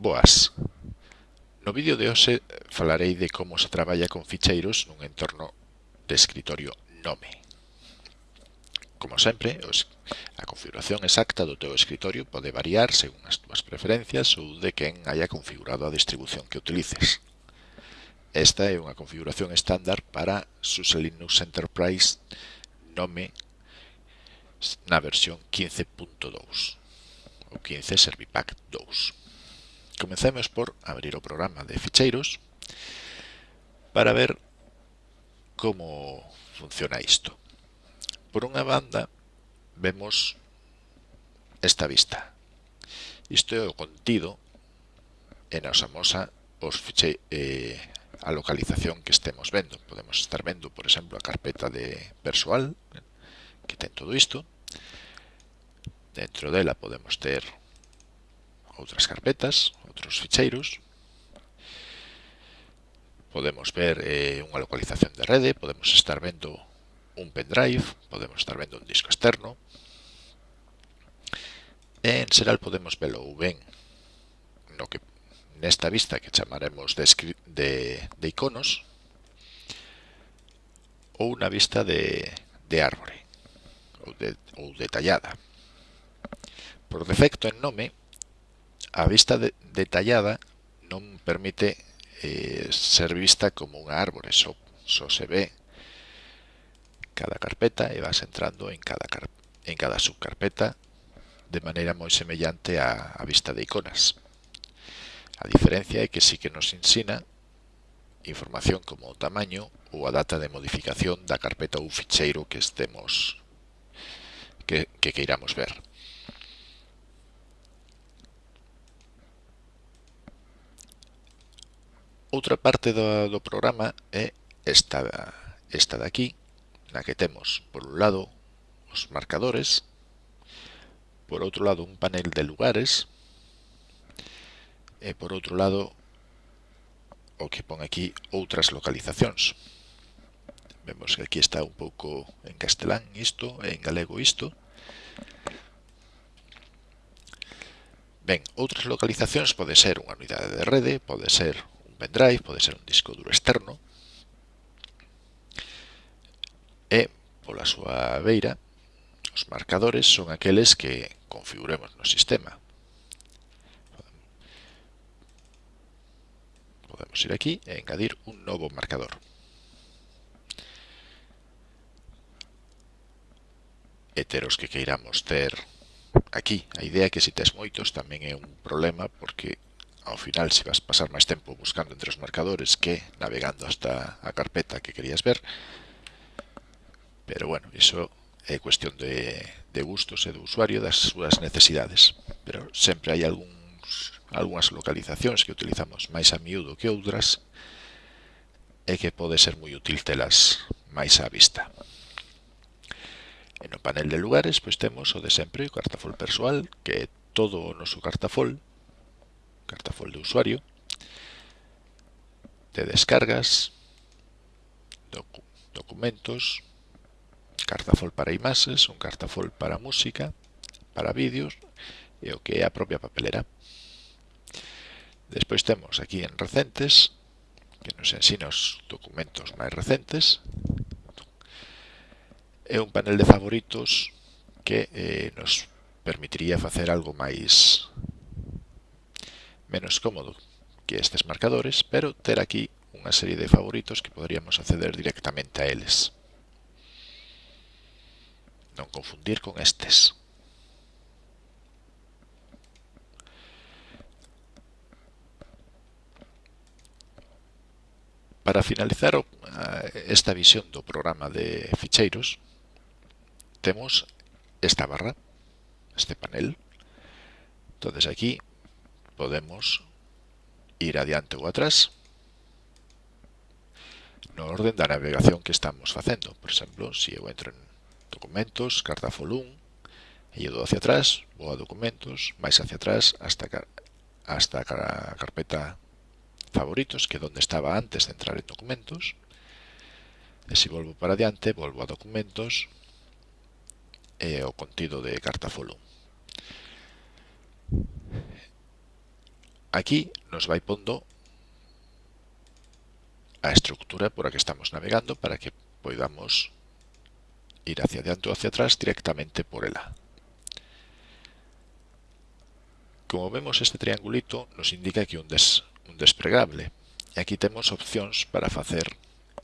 Boas! No vídeo de hoxe falarei de como se traballa con ficheiros nun entorno de escritorio Nome. Como sempre, a configuración exacta do teu escritorio pode variar según as túas preferencias ou de quen haya configurado a distribución que utilices. Esta é unha configuración estándar para SUSE Linux Enterprise Nome na versión 15.2 o 15 Servipack 2. Comecemos por abrir o programa de ficheiros para ver como funciona isto. Por unha banda, vemos esta vista. Isto é o contido e nos amosa os fiche, eh, a localización que estemos vendo. Podemos estar vendo, por exemplo, a carpeta de persoal que ten todo isto. Dentro dela podemos ter outras carpetas, outros ficheiros. Podemos ver eh, unha localización de rede, podemos estar vendo un pendrive, podemos estar vendo un disco externo. E en Seral podemos velo ou ben no que nesta vista que chamaremos de, de, de iconos ou unha vista de, de árbore ou, de, ou detallada. Por defecto en nome a vista de, detallada non permite eh, ser vista como unha árbore, só, só se ve cada carpeta e vas entrando en cada, en cada subcarpeta de maneira moi semellante á, a vista de iconas. A diferencia é que sí que nos ensina información como o tamaño ou a data de modificación da carpeta ou ficheiro que estemos que, que queiramos ver. Outra parte do, do programa é esta, esta de aquí, na que temos, por un lado, os marcadores, por outro lado, un panel de lugares, e por outro lado, o que pon aquí outras localizacións. Vemos que aquí está un pouco en castelán isto, e en galego isto. Ben, outras localizacións pode ser unha unidade de rede, pode ser pendrive, pode ser un disco duro externo, e, pola súa beira, os marcadores son aqueles que configuremos no sistema. Podemos ir aquí e engadir un novo marcador. heteros que queiramos ter aquí. A idea é que se tes moitos tamén é un problema porque Ao final, se vas pasar máis tempo buscando entre os marcadores que navegando hasta a carpeta que querías ver. Pero bueno, iso é cuestión de, de gustos e do usuario das súas necesidades. Pero sempre hai algúns, algunhas localizacións que utilizamos máis a miúdo que outras e que pode ser moi útil telas máis á vista. E no panel de lugares pois temos o de sempre o cartafol persoal, que é todo o noso cartafol Cartafol de usuario, de descargas, docu documentos, Cartafol para imaxes, un Cartafol para música, para vídeos e o que é a propia papelera. Despois temos aquí en recentes, que nos ensina os documentos máis recentes, e un panel de favoritos que eh, nos permitiría facer algo máis menos cómodo que estes marcadores, pero ter aquí unha serie de favoritos que poderíamos acceder directamente a eles. Non confundir con estes. Para finalizar eh, esta visión do programa de ficheiros, temos esta barra, este panel. Entonces aquí podemos ir adiante ou atrás no orden da navegación que estamos facendo. Por exemplo, se eu entro en documentos, carta folum, e eu dou hacia atrás, vou a documentos, máis hacia atrás hasta, hasta a carpeta favoritos, que é onde estaba antes de entrar en documentos. E se volvo para adiante, volvo a documentos e o contido de carta folum. Aquí nos vai pondo a estructura por a que estamos navegando para que podamos ir hacia adelante ou hacia atrás directamente por ela. Como vemos este triangulito nos indica que un, des, un despregable. E aquí temos opcións para facer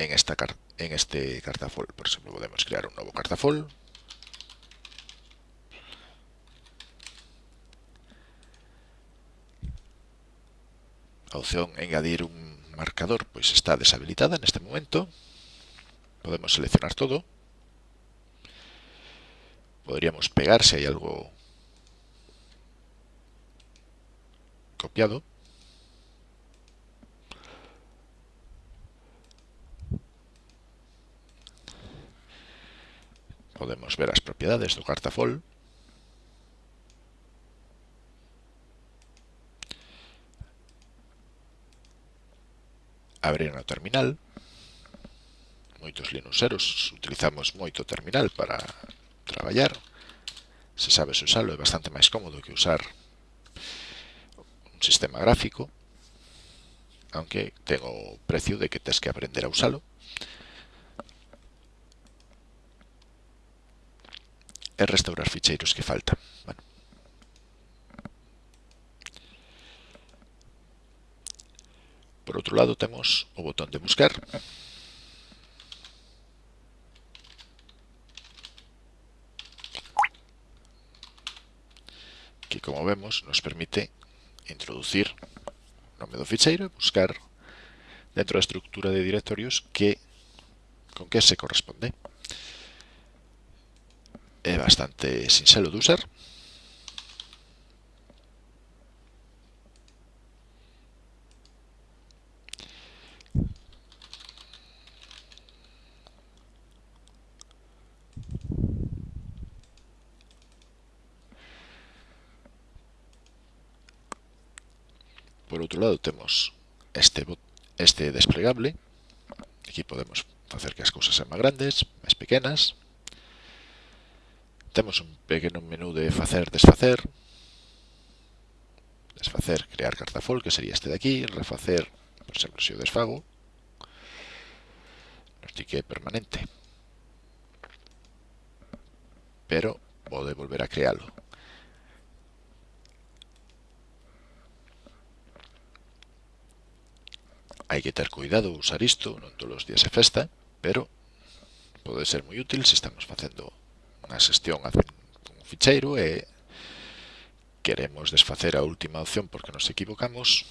en esta en este cartafol. Por exemplo, podemos crear un novo cartafol, a opción engadir un marcador pois está deshabilitada neste momento. Podemos seleccionar todo. Podríamos pegar se hai algo copiado. Podemos ver as propiedades do cartafol abrir no terminal. Moitos linuxeros utilizamos moito terminal para traballar. Se sabes usalo, é bastante máis cómodo que usar un sistema gráfico, aunque ten o precio de que tens que aprender a usalo. E restaurar ficheiros que faltan. Bueno, Por outro lado, temos o botón de buscar. Que, como vemos, nos permite introducir o nome do ficheiro e buscar dentro da estructura de directorios que con que se corresponde. É bastante sinxelo de usar. Por outro lado, temos este, este desplegable. Aquí podemos facer que as cousas sean máis grandes, máis pequenas. Temos un pequeno menú de facer, desfacer. Desfacer, crear cartafol, que sería este de aquí. Refacer, por exemplo, se o desfago. Nos di que é permanente. Pero vou volver a crealo. Hai que ter cuidado usar isto, non todos os días é festa, pero pode ser moi útil se estamos facendo unha xestión un ficheiro e queremos desfacer a última opción porque nos equivocamos,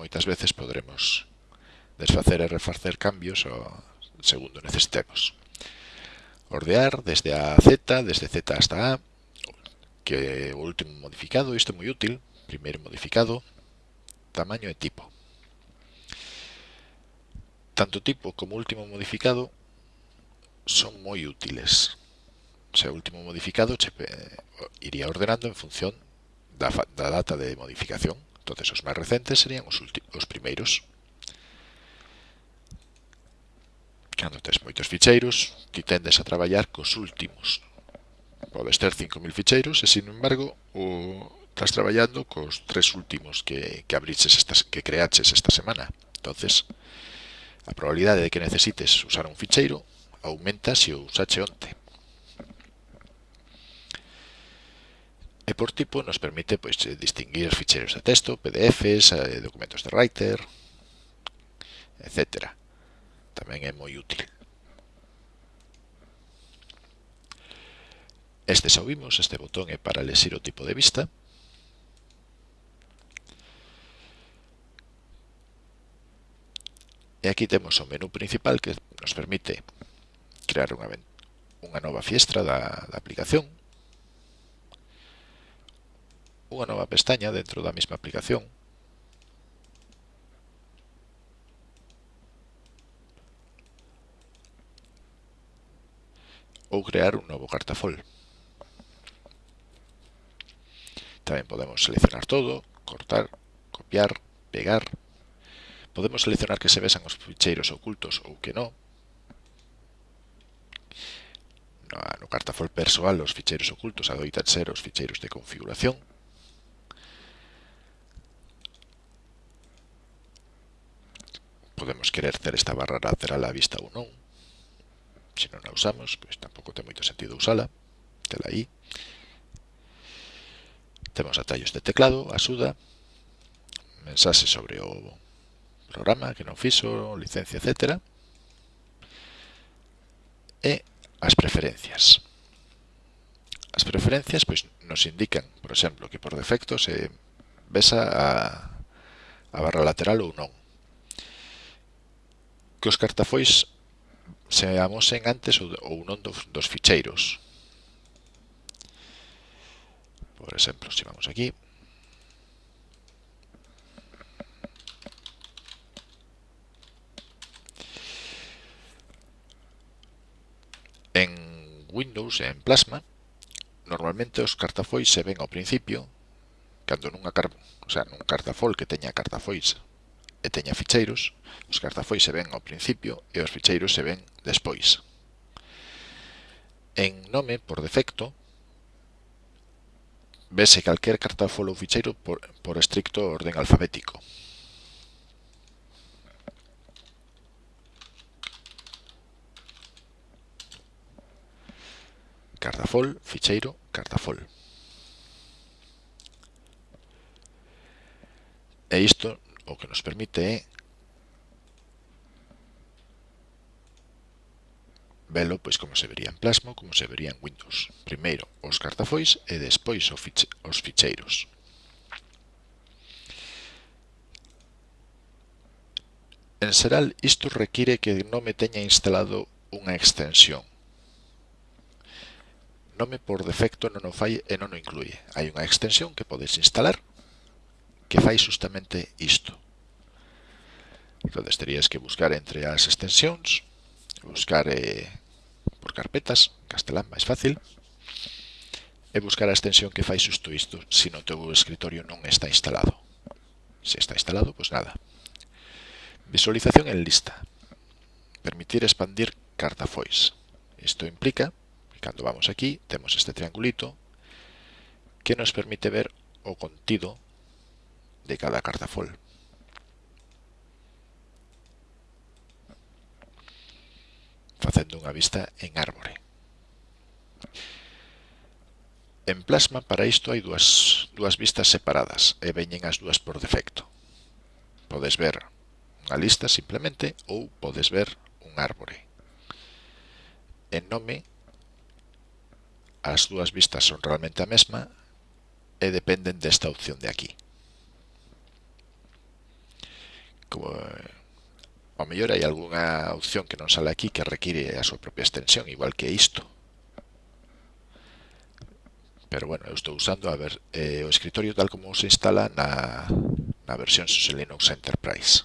moitas veces podremos desfacer e refacer cambios segundo necesitemos. Ordear desde a Z, desde Z hasta A, que o último modificado, isto é moi útil, primeiro modificado, tamaño e tipo tanto tipo como último modificado son moi útiles. O sea, último modificado che eh, iría ordenando en función da, da data de modificación. Entonces, os máis recentes serían os, os primeiros. Cando tes moitos ficheiros, ti tendes a traballar cos últimos. Podes ter 5.000 ficheiros e, sin embargo, o, estás traballando cos tres últimos que, que abriches estas, que creaches esta semana. Entonces, A probabilidade de que necesites usar un ficheiro aumenta se o usache onte. E por tipo nos permite pois, distinguir ficheiros de texto, PDFs, eh, documentos de Writer, etc. Tamén é moi útil. Este xa vimos, este botón é para lesir o tipo de vista, E aquí temos o menú principal que nos permite crear unha, unha nova fiestra da, da aplicación, unha nova pestaña dentro da mesma aplicación, ou crear un novo cartafol. Tamén podemos seleccionar todo, cortar, copiar, pegar Podemos seleccionar que se besan os ficheiros ocultos ou que non. Na, no cartafol persoal os ficheiros ocultos adoitan ser os ficheiros de configuración. Podemos querer ter esta barra lateral á vista ou non. Se non a usamos, pois tampouco ten moito sentido usala. Tela aí. Temos atallos de teclado, axuda, mensaxe sobre o programa que non fixo, licencia, etc. E as preferencias. As preferencias pois nos indican, por exemplo, que por defecto se besa a, a barra lateral ou non. Que os cartafois se amosen antes ou non dos, dos ficheiros. Por exemplo, se vamos aquí, Windows e en Plasma, normalmente os cartafois se ven ao principio, cando nunha car o sea, nun cartafol que teña cartafois e teña ficheiros, os cartafois se ven ao principio e os ficheiros se ven despois. En nome, por defecto, vese calquer cartafol ou ficheiro por, por estricto orden alfabético. Cardafol, ficheiro, Cardafol. E isto o que nos permite é velo pois como se vería en Plasma como se vería en Windows. Primeiro os cartafois e despois os ficheiros. En xeral isto require que non me teña instalado unha extensión. Nome por defecto non o fai e non o incluye. Hai unha extensión que podes instalar que fai justamente isto. Entonces terías que buscar entre as extensións, buscar eh, por carpetas, castelán máis fácil, e buscar a extensión que fai xusto isto se no teu escritorio non está instalado. Se está instalado, pois nada. Visualización en lista. Permitir expandir cartafois. Isto implica Cando vamos aquí, temos este triangulito que nos permite ver o contido de cada cartafol. Facendo unha vista en árbore. En Plasma para isto hai dúas, dúas vistas separadas e veñen as dúas por defecto. Podes ver unha lista simplemente ou podes ver un árbore. En nome as dúas vistas son realmente a mesma e dependen desta opción de aquí. Como, eh, ao mellor hai algunha opción que non sale aquí que require a súa propia extensión, igual que isto. Pero bueno, eu estou usando a ver, eh, o escritorio tal como se instala na, na versión SUSE Linux Enterprise.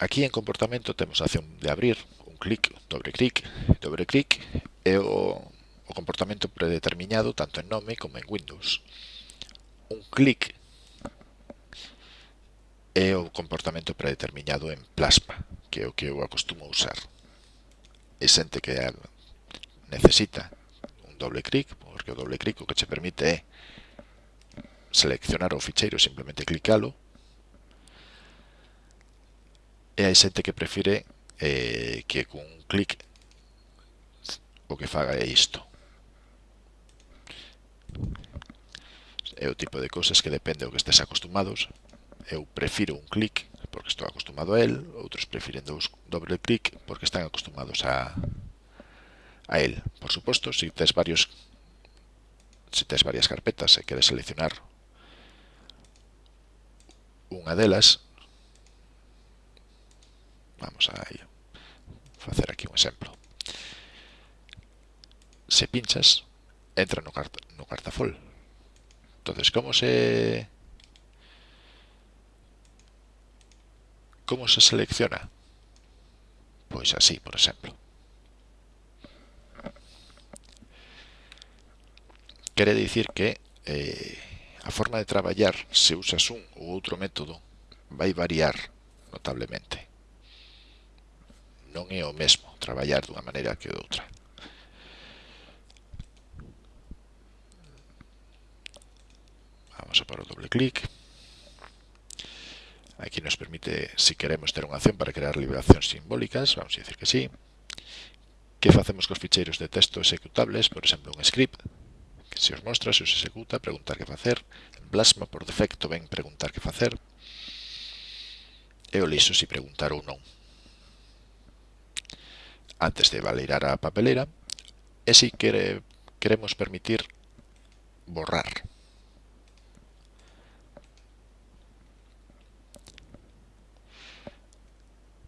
Aquí en comportamento temos a acción de abrir, un clic, doble clic, doble clic e o, o comportamento predeterminado tanto en nome como en Windows. Un clic é o comportamento predeterminado en plasma, que é o que eu acostumo a usar. E xente que necesita un doble clic, porque o doble clic o que che permite é seleccionar o ficheiro, simplemente clicalo, E hai xente que prefire eh, que cun clic o que faga é isto. É o tipo de cousas que depende do que estés acostumados. Eu prefiro un clic porque estou acostumado a el, outros prefiren dous doble clic porque están acostumados a, a el. Por suposto, se si tes varios se tes varias carpetas e queres seleccionar unha delas, Vamos a. Facer aquí un exemplo. Se pinchas, entra no, cart no cartafol. Entonces, como se... Como se selecciona? Pois así, por exemplo. Quere dicir que eh, a forma de traballar se usas un ou outro método vai variar notablemente. Non é o mesmo traballar dunha maneira que outra. Vamos a para o doble clic. Aquí nos permite, se si queremos, ter unha acción para crear liberacións simbólicas. Vamos a decir que sí. Que facemos cos ficheiros de texto executables? Por exemplo, un script que se os mostra, se os executa, preguntar que facer. En Plasma, por defecto, ven preguntar que facer. E o liso se si preguntar ou non antes de validar a papelera e si quere, queremos permitir borrar.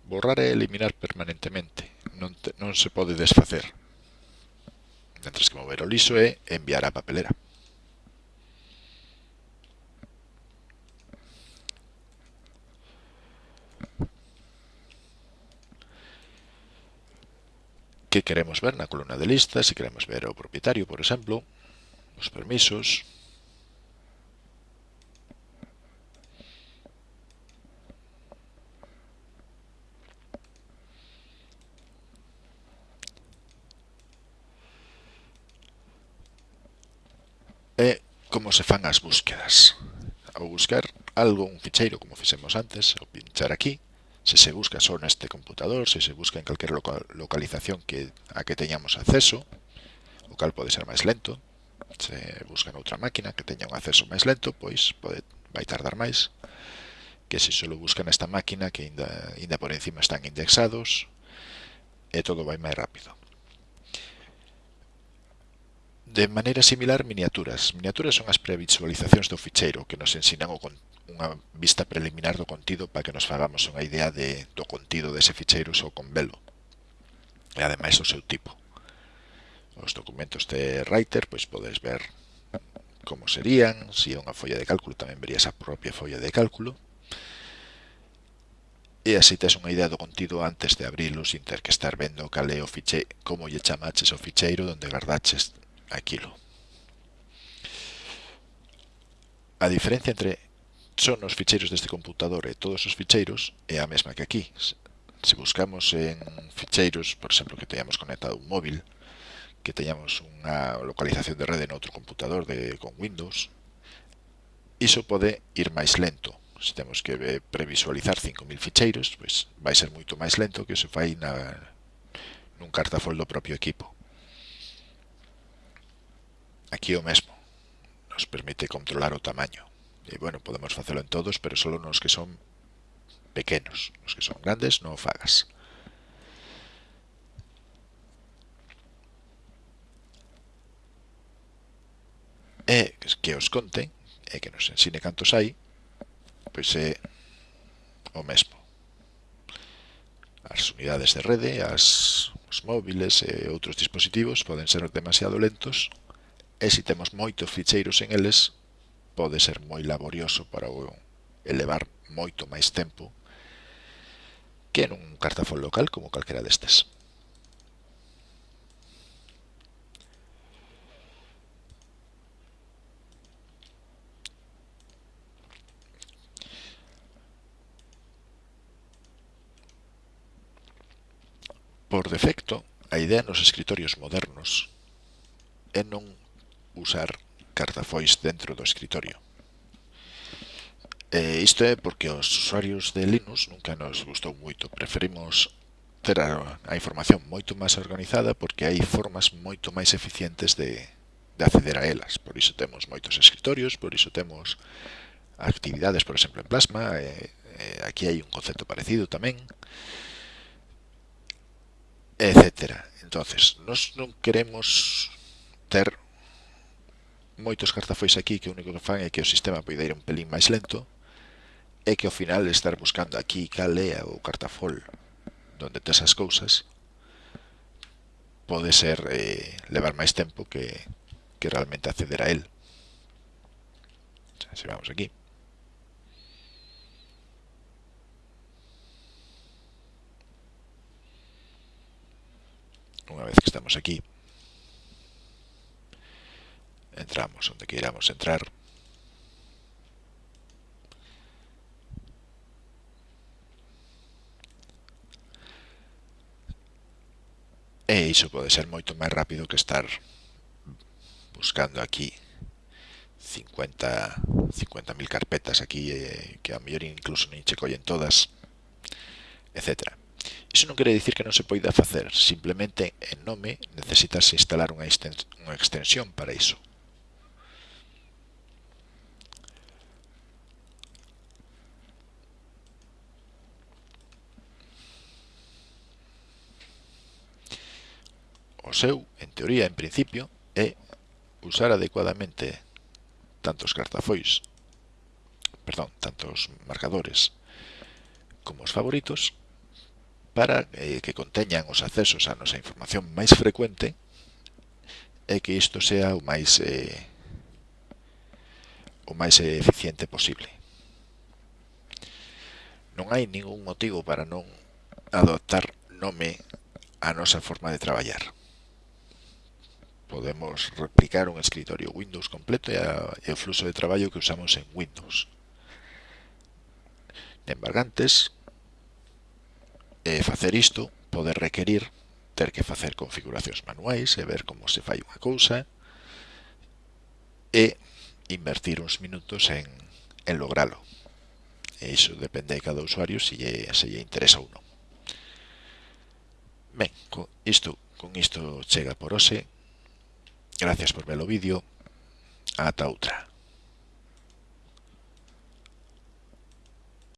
Borrar é eliminar permanentemente, non, te, non se pode desfacer. Mentre que mover o liso é enviar a papelera. que queremos ver na columna de listas, se queremos ver o propietario, por exemplo, os permisos, E como se fan as búsquedas. Ao buscar algo, un ficheiro, como fixemos antes, ao pinchar aquí, se se busca só neste computador, se se busca en calquer localización que a que teñamos acceso, o cal pode ser máis lento, se busca noutra máquina que teña un acceso máis lento, pois pode vai tardar máis que se só busca nesta máquina que ainda, ainda por encima están indexados e todo vai máis rápido de maneira similar miniaturas. Miniaturas son as previsualizacións do ficheiro que nos ensinan o con unha vista preliminar do contido para que nos fagamos unha idea de, do contido dese ficheiro só con velo. E ademais o seu tipo. Os documentos de Writer pois podes ver como serían, se si é unha folla de cálculo tamén verías a propia folla de cálculo. E así tes unha idea do contido antes de abrilo sin ter que estar vendo cal é o fiche, como lle chamaches o ficheiro onde guardaches aquilo. A diferencia entre son os ficheiros deste computador e todos os ficheiros é a mesma que aquí. Se buscamos en ficheiros, por exemplo, que teñamos conectado un móvil, que teñamos unha localización de rede noutro computador de, con Windows, iso pode ir máis lento. Se temos que previsualizar 5.000 ficheiros, pois vai ser moito máis lento que se fai na, nun cartafoldo do propio equipo. Aquí o mesmo. Nos permite controlar o tamaño. E, bueno, podemos facelo en todos, pero solo nos que son pequenos. Nos que son grandes non o fagas. E que os conten, e que nos ensine cantos hai, pois é o mesmo. As unidades de rede, as, os móviles e outros dispositivos poden ser demasiado lentos e se temos moitos ficheiros en eles, pode ser moi laborioso para o elevar moito máis tempo que nun cartafón local como calquera destes. Por defecto, a idea nos escritorios modernos é non usar cartafois dentro do escritorio. E isto é porque os usuarios de Linux nunca nos gustou moito. Preferimos ter a, a información moito máis organizada porque hai formas moito máis eficientes de, de acceder a elas. Por iso temos moitos escritorios, por iso temos actividades, por exemplo, en Plasma. E, e aquí hai un concepto parecido tamén etcétera. Entonces, nos non queremos ter moitos cartafois aquí que o único que fan é que o sistema poida ir un pelín máis lento e que ao final estar buscando aquí cal é o cartafol donde tes as cousas pode ser eh, levar máis tempo que, que realmente acceder a él. Se vamos aquí. Una vez que estamos aquí, entramos donde queramos entrar. E iso pode ser moito máis rápido que estar buscando aquí 50 50.000 carpetas aquí eh, que a mellor incluso nin che collen todas, etc. Iso non quere dicir que non se poida facer, simplemente en nome necesitas instalar unha extensión para iso. O seu, en teoría, en principio, é usar adecuadamente tantos cartafois, perdón, tantos marcadores como os favoritos para eh, que conteñan os accesos a nosa información máis frecuente e que isto sea o máis eh, o máis eficiente posible. Non hai ningún motivo para non adoptar nome a nosa forma de traballar podemos replicar un escritorio Windows completo e o fluxo de traballo que usamos en Windows. Embargantes, e eh, facer isto pode requerir ter que facer configuracións manuais e eh, ver como se fai unha cousa e invertir uns minutos en, en logralo. E iso depende de cada usuario se lle, se lle interesa ou non. Ben, con isto, con isto chega por hoxe. Gracias por ver el vídeo. Hasta otra.